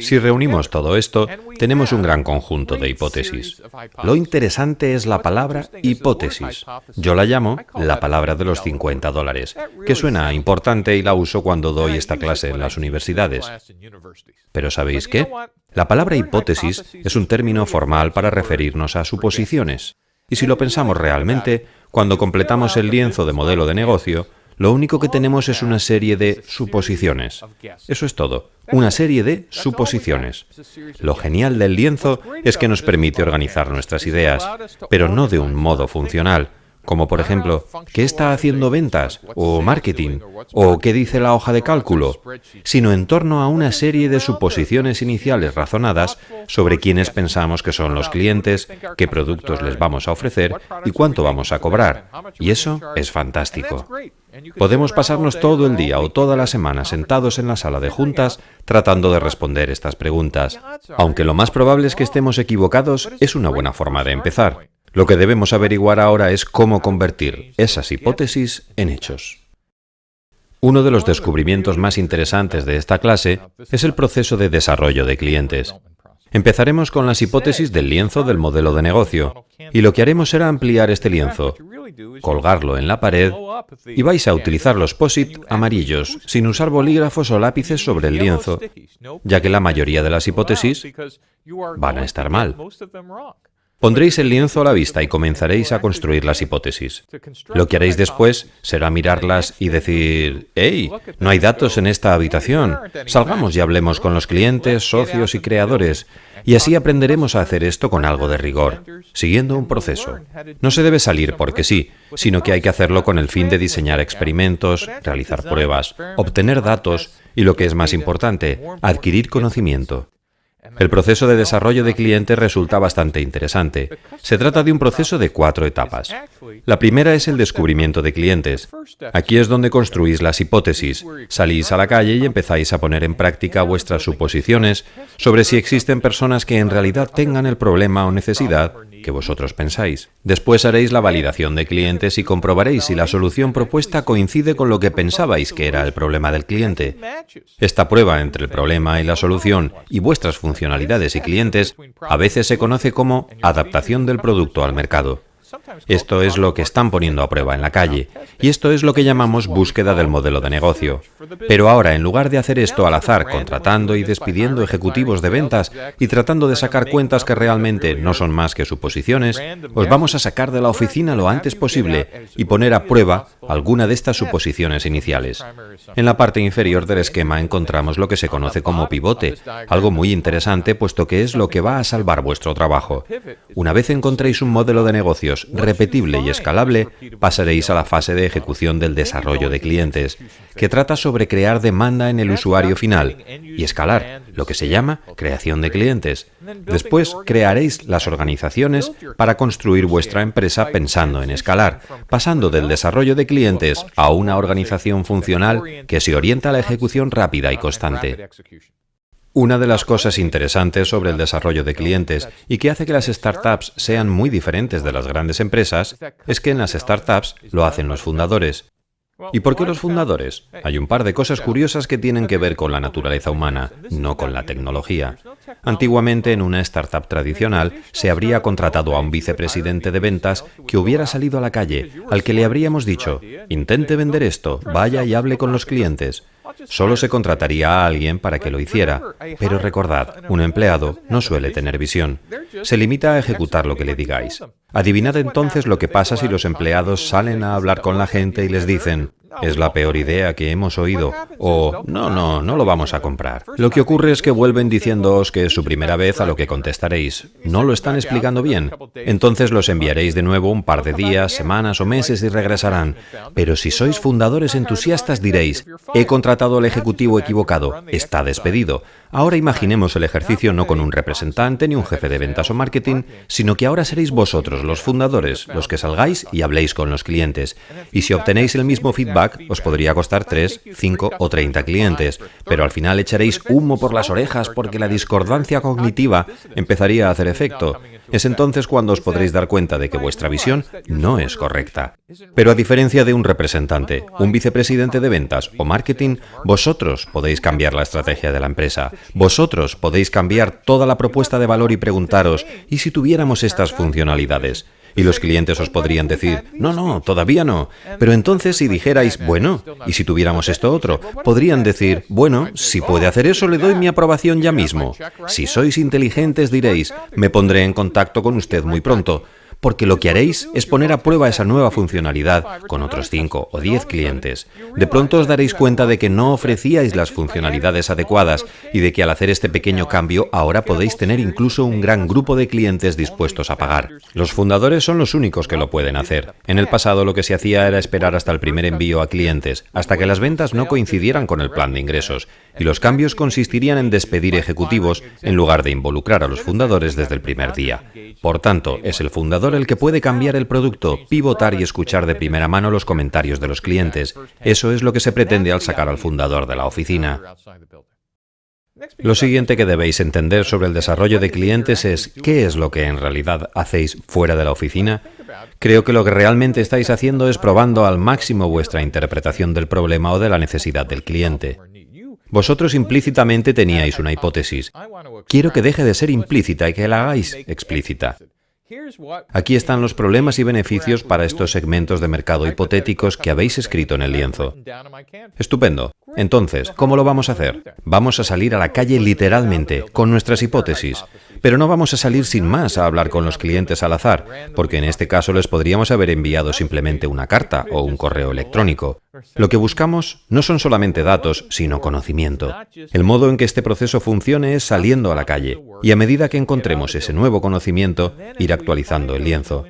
Si reunimos todo esto, tenemos un gran conjunto de hipótesis. Lo interesante es la palabra hipótesis. Yo la llamo la palabra de los 50 dólares, que suena importante y la uso cuando doy esta clase en las universidades. Pero ¿sabéis qué? La palabra hipótesis es un término formal para referirnos a suposiciones. Y si lo pensamos realmente, cuando completamos el lienzo de modelo de negocio, lo único que tenemos es una serie de suposiciones. Eso es todo, una serie de suposiciones. Lo genial del lienzo es que nos permite organizar nuestras ideas, pero no de un modo funcional, como por ejemplo, ¿qué está haciendo ventas? o marketing, o qué dice la hoja de cálculo, sino en torno a una serie de suposiciones iniciales razonadas sobre quiénes pensamos que son los clientes, qué productos les vamos a ofrecer y cuánto vamos a cobrar. Y eso es fantástico. Podemos pasarnos todo el día o toda la semana sentados en la sala de juntas tratando de responder estas preguntas. Aunque lo más probable es que estemos equivocados, es una buena forma de empezar. Lo que debemos averiguar ahora es cómo convertir esas hipótesis en hechos. Uno de los descubrimientos más interesantes de esta clase es el proceso de desarrollo de clientes. Empezaremos con las hipótesis del lienzo del modelo de negocio, y lo que haremos será ampliar este lienzo, colgarlo en la pared, y vais a utilizar los POSIT amarillos, sin usar bolígrafos o lápices sobre el lienzo, ya que la mayoría de las hipótesis van a estar mal. Pondréis el lienzo a la vista y comenzaréis a construir las hipótesis. Lo que haréis después será mirarlas y decir, ¡Hey! No hay datos en esta habitación. Salgamos y hablemos con los clientes, socios y creadores. Y así aprenderemos a hacer esto con algo de rigor, siguiendo un proceso. No se debe salir porque sí, sino que hay que hacerlo con el fin de diseñar experimentos, realizar pruebas, obtener datos y, lo que es más importante, adquirir conocimiento. El proceso de desarrollo de clientes resulta bastante interesante. Se trata de un proceso de cuatro etapas. La primera es el descubrimiento de clientes. Aquí es donde construís las hipótesis. Salís a la calle y empezáis a poner en práctica vuestras suposiciones sobre si existen personas que en realidad tengan el problema o necesidad que vosotros pensáis. Después haréis la validación de clientes y comprobaréis si la solución propuesta coincide con lo que pensabais que era el problema del cliente. Esta prueba entre el problema y la solución y vuestras funcionalidades y clientes a veces se conoce como adaptación del producto al mercado. Esto es lo que están poniendo a prueba en la calle, y esto es lo que llamamos búsqueda del modelo de negocio. Pero ahora, en lugar de hacer esto al azar, contratando y despidiendo ejecutivos de ventas y tratando de sacar cuentas que realmente no son más que suposiciones, os vamos a sacar de la oficina lo antes posible y poner a prueba alguna de estas suposiciones iniciales. En la parte inferior del esquema encontramos lo que se conoce como pivote, algo muy interesante puesto que es lo que va a salvar vuestro trabajo. Una vez encontréis un modelo de negocios repetible y escalable, pasaréis a la fase de ejecución del desarrollo de clientes, que trata sobre crear demanda en el usuario final y escalar, lo que se llama creación de clientes. Después crearéis las organizaciones para construir vuestra empresa pensando en escalar, pasando del desarrollo de clientes a una organización funcional que se orienta a la ejecución rápida y constante. Una de las cosas interesantes sobre el desarrollo de clientes y que hace que las startups sean muy diferentes de las grandes empresas es que en las startups lo hacen los fundadores. ¿Y por qué los fundadores? Hay un par de cosas curiosas que tienen que ver con la naturaleza humana, no con la tecnología. Antiguamente, en una startup tradicional, se habría contratado a un vicepresidente de ventas que hubiera salido a la calle, al que le habríamos dicho, intente vender esto, vaya y hable con los clientes. Solo se contrataría a alguien para que lo hiciera, pero recordad, un empleado no suele tener visión. Se limita a ejecutar lo que le digáis. Adivinad entonces lo que pasa si los empleados salen a hablar con la gente y les dicen, es la peor idea que hemos oído, o no, no, no lo vamos a comprar. Lo que ocurre es que vuelven diciéndoos que es su primera vez a lo que contestaréis. No lo están explicando bien. Entonces los enviaréis de nuevo un par de días, semanas o meses y regresarán. Pero si sois fundadores entusiastas diréis, he contratado al ejecutivo equivocado, está despedido. Ahora imaginemos el ejercicio no con un representante ni un jefe de ventas o marketing, sino que ahora seréis vosotros, los fundadores, los que salgáis y habléis con los clientes. Y si obtenéis el mismo feedback os podría costar 3, 5 o 30 clientes, pero al final echaréis humo por las orejas porque la discordancia cognitiva empezaría a hacer efecto. Es entonces cuando os podréis dar cuenta de que vuestra visión no es correcta. Pero a diferencia de un representante, un vicepresidente de ventas o marketing, vosotros podéis cambiar la estrategia de la empresa. Vosotros podéis cambiar toda la propuesta de valor y preguntaros, ¿y si tuviéramos estas funcionalidades? Y los clientes os podrían decir, no, no, todavía no. Pero entonces si dijerais, bueno, ¿y si tuviéramos esto otro? Podrían decir, bueno, si puede hacer eso le doy mi aprobación ya mismo. Si sois inteligentes diréis, me pondré en contacto con usted muy pronto porque lo que haréis es poner a prueba esa nueva funcionalidad con otros 5 o 10 clientes. De pronto os daréis cuenta de que no ofrecíais las funcionalidades adecuadas y de que al hacer este pequeño cambio ahora podéis tener incluso un gran grupo de clientes dispuestos a pagar. Los fundadores son los únicos que lo pueden hacer. En el pasado lo que se hacía era esperar hasta el primer envío a clientes, hasta que las ventas no coincidieran con el plan de ingresos, y los cambios consistirían en despedir ejecutivos en lugar de involucrar a los fundadores desde el primer día. Por tanto, es el fundador el que puede cambiar el producto, pivotar y escuchar de primera mano los comentarios de los clientes. Eso es lo que se pretende al sacar al fundador de la oficina. Lo siguiente que debéis entender sobre el desarrollo de clientes es qué es lo que en realidad hacéis fuera de la oficina. Creo que lo que realmente estáis haciendo es probando al máximo vuestra interpretación del problema o de la necesidad del cliente. Vosotros implícitamente teníais una hipótesis. Quiero que deje de ser implícita y que la hagáis explícita. Aquí están los problemas y beneficios para estos segmentos de mercado hipotéticos que habéis escrito en el lienzo. Estupendo. Entonces, ¿cómo lo vamos a hacer? Vamos a salir a la calle literalmente, con nuestras hipótesis. Pero no vamos a salir sin más a hablar con los clientes al azar, porque en este caso les podríamos haber enviado simplemente una carta o un correo electrónico. Lo que buscamos no son solamente datos, sino conocimiento. El modo en que este proceso funcione es saliendo a la calle, y a medida que encontremos ese nuevo conocimiento, ir actualizando el lienzo.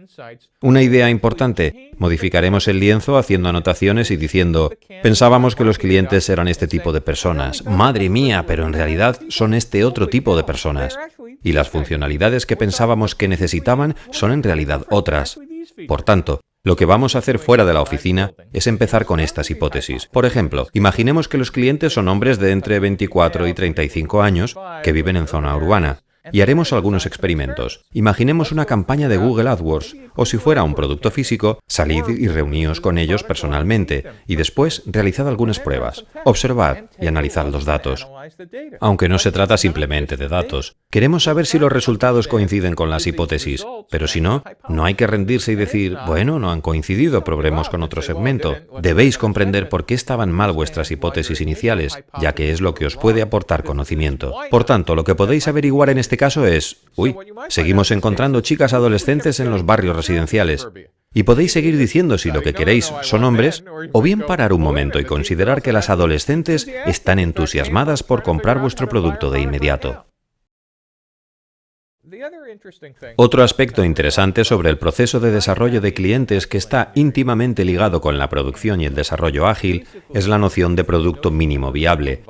Una idea importante, modificaremos el lienzo haciendo anotaciones y diciendo, pensábamos que los clientes eran este tipo de personas, madre mía, pero en realidad son este otro tipo de personas. Y las funcionalidades que pensábamos que necesitaban son en realidad otras. Por tanto, lo que vamos a hacer fuera de la oficina es empezar con estas hipótesis. Por ejemplo, imaginemos que los clientes son hombres de entre 24 y 35 años que viven en zona urbana. Y haremos algunos experimentos. Imaginemos una campaña de Google AdWords, o si fuera un producto físico, salid y reuníos con ellos personalmente, y después realizad algunas pruebas, observad y analizad los datos. Aunque no se trata simplemente de datos, queremos saber si los resultados coinciden con las hipótesis, pero si no, no hay que rendirse y decir, bueno, no han coincidido, probemos con otro segmento. Debéis comprender por qué estaban mal vuestras hipótesis iniciales, ya que es lo que os puede aportar conocimiento. Por tanto, lo que podéis averiguar en este caso es, uy, seguimos encontrando chicas adolescentes en los barrios residenciales. Y podéis seguir diciendo si lo que queréis son hombres, o bien parar un momento y considerar que las adolescentes están entusiasmadas por comprar vuestro producto de inmediato. Otro aspecto interesante sobre el proceso de desarrollo de clientes que está íntimamente ligado con la producción y el desarrollo ágil es la noción de producto mínimo viable.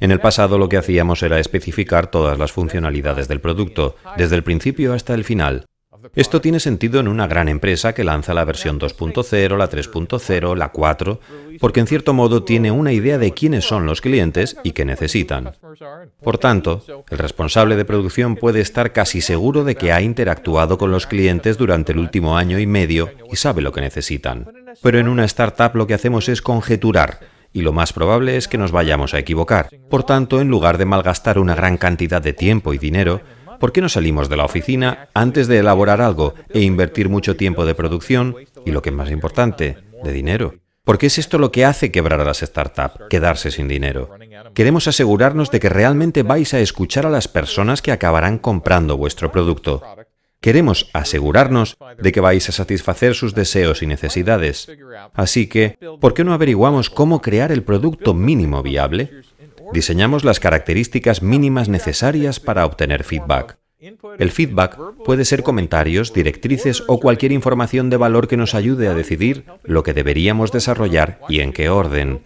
En el pasado lo que hacíamos era especificar todas las funcionalidades del producto, desde el principio hasta el final, esto tiene sentido en una gran empresa que lanza la versión 2.0, la 3.0, la 4, porque en cierto modo tiene una idea de quiénes son los clientes y qué necesitan. Por tanto, el responsable de producción puede estar casi seguro de que ha interactuado con los clientes durante el último año y medio y sabe lo que necesitan. Pero en una startup lo que hacemos es conjeturar, y lo más probable es que nos vayamos a equivocar. Por tanto, en lugar de malgastar una gran cantidad de tiempo y dinero, ¿Por qué no salimos de la oficina antes de elaborar algo e invertir mucho tiempo de producción y, lo que es más importante, de dinero? Porque es esto lo que hace quebrar a las startups, quedarse sin dinero. Queremos asegurarnos de que realmente vais a escuchar a las personas que acabarán comprando vuestro producto. Queremos asegurarnos de que vais a satisfacer sus deseos y necesidades. Así que, ¿por qué no averiguamos cómo crear el producto mínimo viable? Diseñamos las características mínimas necesarias para obtener feedback. El feedback puede ser comentarios, directrices o cualquier información de valor que nos ayude a decidir lo que deberíamos desarrollar y en qué orden.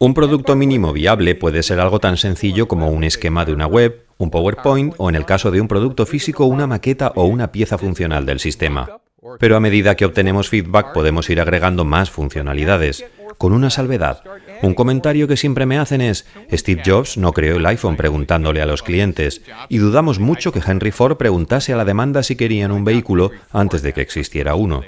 Un producto mínimo viable puede ser algo tan sencillo como un esquema de una web, un PowerPoint o en el caso de un producto físico una maqueta o una pieza funcional del sistema. Pero a medida que obtenemos feedback podemos ir agregando más funcionalidades, con una salvedad. Un comentario que siempre me hacen es, Steve Jobs no creó el iPhone preguntándole a los clientes, y dudamos mucho que Henry Ford preguntase a la demanda si querían un vehículo antes de que existiera uno.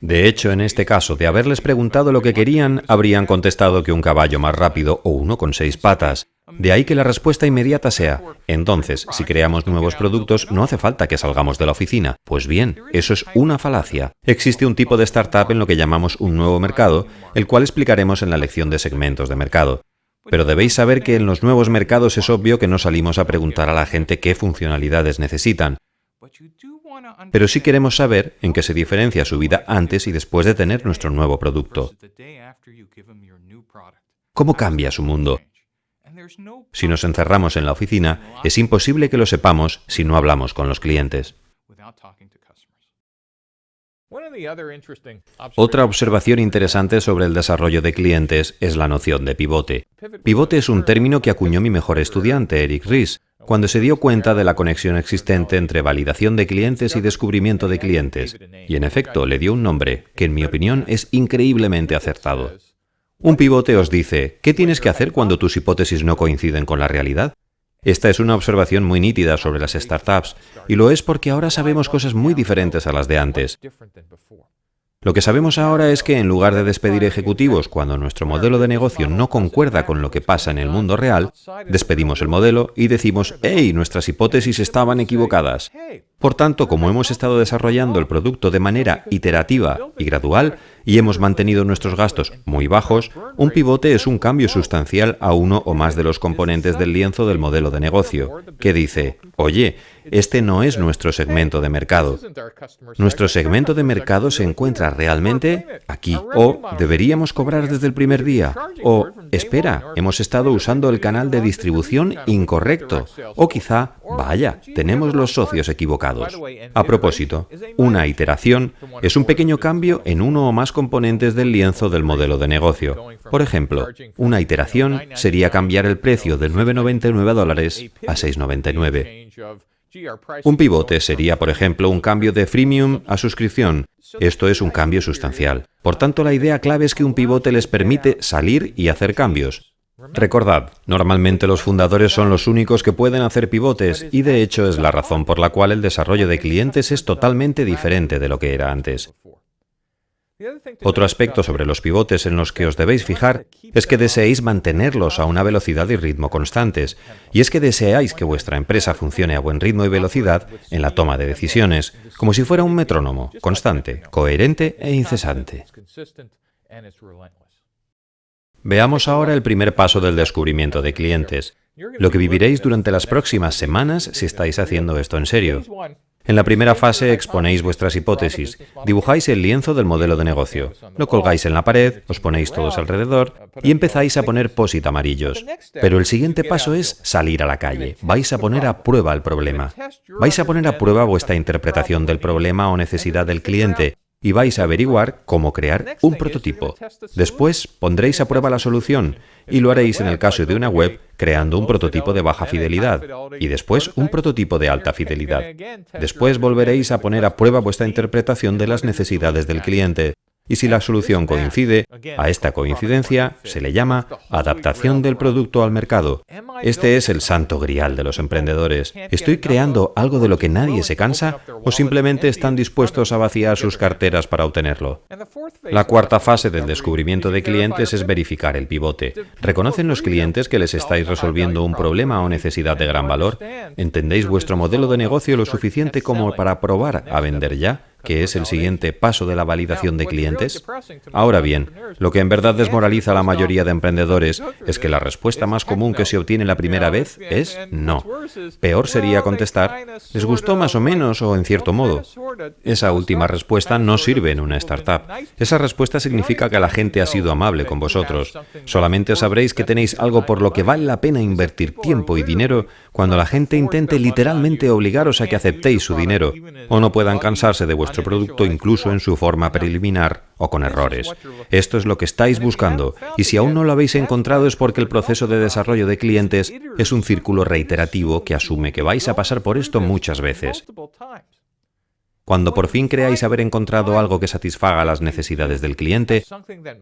De hecho, en este caso, de haberles preguntado lo que querían, habrían contestado que un caballo más rápido o uno con seis patas. De ahí que la respuesta inmediata sea, entonces, si creamos nuevos productos, no hace falta que salgamos de la oficina. Pues bien, eso es una falacia. Existe un tipo de startup en lo que llamamos un nuevo mercado, el cual explicaremos en la lección de segmentos de mercado. Pero debéis saber que en los nuevos mercados es obvio que no salimos a preguntar a la gente qué funcionalidades necesitan. Pero sí queremos saber en qué se diferencia su vida antes y después de tener nuestro nuevo producto. ¿Cómo cambia su mundo? Si nos encerramos en la oficina, es imposible que lo sepamos si no hablamos con los clientes. Otra observación interesante sobre el desarrollo de clientes es la noción de pivote. Pivote es un término que acuñó mi mejor estudiante, Eric Ries, cuando se dio cuenta de la conexión existente entre validación de clientes y descubrimiento de clientes, y en efecto le dio un nombre que en mi opinión es increíblemente acertado. Un pivote os dice, ¿qué tienes que hacer cuando tus hipótesis no coinciden con la realidad? Esta es una observación muy nítida sobre las startups, y lo es porque ahora sabemos cosas muy diferentes a las de antes. Lo que sabemos ahora es que en lugar de despedir ejecutivos cuando nuestro modelo de negocio no concuerda con lo que pasa en el mundo real, despedimos el modelo y decimos, ¡hey! Nuestras hipótesis estaban equivocadas. Por tanto, como hemos estado desarrollando el producto de manera iterativa y gradual, y hemos mantenido nuestros gastos muy bajos, un pivote es un cambio sustancial a uno o más de los componentes del lienzo del modelo de negocio, que dice, oye, este no es nuestro segmento de mercado. Nuestro segmento de mercado se encuentra realmente aquí. O deberíamos cobrar desde el primer día. O espera, hemos estado usando el canal de distribución incorrecto. O quizá, vaya, tenemos los socios equivocados. A propósito, una iteración es un pequeño cambio en uno o más componentes del lienzo del modelo de negocio. Por ejemplo, una iteración sería cambiar el precio de 9,99 dólares a 6,99. Un pivote sería, por ejemplo, un cambio de freemium a suscripción. Esto es un cambio sustancial. Por tanto, la idea clave es que un pivote les permite salir y hacer cambios. Recordad, normalmente los fundadores son los únicos que pueden hacer pivotes y de hecho es la razón por la cual el desarrollo de clientes es totalmente diferente de lo que era antes. Otro aspecto sobre los pivotes en los que os debéis fijar es que deseéis mantenerlos a una velocidad y ritmo constantes, y es que deseáis que vuestra empresa funcione a buen ritmo y velocidad en la toma de decisiones, como si fuera un metrónomo, constante, coherente e incesante. Veamos ahora el primer paso del descubrimiento de clientes, lo que viviréis durante las próximas semanas si estáis haciendo esto en serio. En la primera fase exponéis vuestras hipótesis, dibujáis el lienzo del modelo de negocio, lo colgáis en la pared, os ponéis todos alrededor y empezáis a poner posit amarillos. Pero el siguiente paso es salir a la calle. Vais a poner a prueba el problema. Vais a poner a prueba vuestra interpretación del problema o necesidad del cliente y vais a averiguar cómo crear un prototipo. Después pondréis a prueba la solución y lo haréis en el caso de una web creando un prototipo de baja fidelidad y después un prototipo de alta fidelidad. Después volveréis a poner a prueba vuestra interpretación de las necesidades del cliente y si la solución coincide, a esta coincidencia se le llama adaptación del producto al mercado. Este es el santo grial de los emprendedores. ¿Estoy creando algo de lo que nadie se cansa o simplemente están dispuestos a vaciar sus carteras para obtenerlo? La cuarta fase del descubrimiento de clientes es verificar el pivote. ¿Reconocen los clientes que les estáis resolviendo un problema o necesidad de gran valor? ¿Entendéis vuestro modelo de negocio lo suficiente como para probar a vender ya? Que es el siguiente paso de la validación de clientes? Ahora bien, lo que en verdad desmoraliza a la mayoría de emprendedores es que la respuesta más común que se obtiene la primera vez es no. Peor sería contestar, ¿les gustó más o menos o en cierto modo? Esa última respuesta no sirve en una startup. Esa respuesta significa que la gente ha sido amable con vosotros. Solamente sabréis que tenéis algo por lo que vale la pena invertir tiempo y dinero cuando la gente intente literalmente obligaros a que aceptéis su dinero o no puedan cansarse de vuestro producto incluso en su forma preliminar o con errores. Esto es lo que estáis buscando y si aún no lo habéis encontrado es porque el proceso de desarrollo de clientes es un círculo reiterativo que asume que vais a pasar por esto muchas veces. Cuando por fin creáis haber encontrado algo que satisfaga las necesidades del cliente,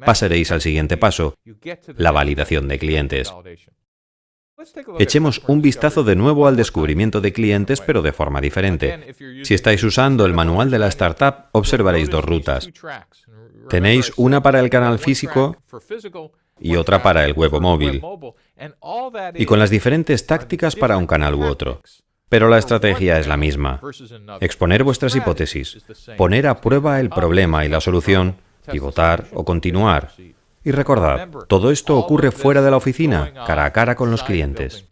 pasaréis al siguiente paso, la validación de clientes. Echemos un vistazo de nuevo al descubrimiento de clientes, pero de forma diferente. Si estáis usando el manual de la startup, observaréis dos rutas. Tenéis una para el canal físico y otra para el web o móvil, y con las diferentes tácticas para un canal u otro. Pero la estrategia es la misma. Exponer vuestras hipótesis, poner a prueba el problema y la solución, pivotar o continuar, y recordad, todo esto ocurre fuera de la oficina, cara a cara con los clientes.